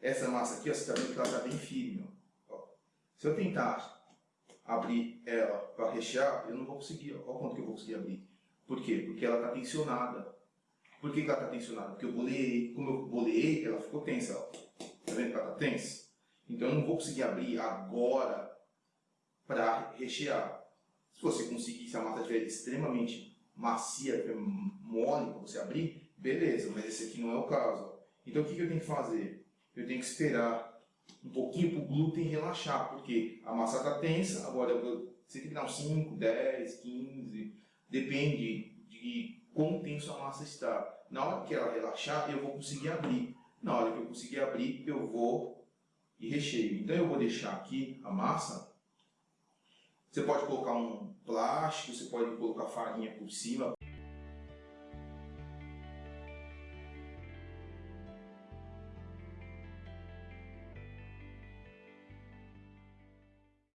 essa massa aqui, ó, você está vendo que ela está bem firme. Ó. Se eu tentar abrir ela para rechear, eu não vou conseguir. Ó. Qual quanto que eu vou conseguir abrir? Por quê? Porque ela está tensionada. Por que, que ela está tensionada? Porque eu boleei. Como eu boleei, ela ficou tensa. Ó. Tá vendo que ela está tensa? Então eu não vou conseguir abrir agora para rechear. Se você conseguir, se a massa estiver extremamente macia, mole para você abrir, beleza, mas esse aqui não é o caso. Então o que, que eu tenho que fazer? Eu tenho que esperar um pouquinho para o glúten relaxar, porque a massa está tensa, agora você tem que dar uns 5, 10, 15, depende de quão tenso a massa está. Na hora que ela relaxar, eu vou conseguir abrir. Na hora que eu conseguir abrir, eu vou e recheio. Então eu vou deixar aqui a massa. Você pode colocar um plástico, você pode colocar farinha por cima.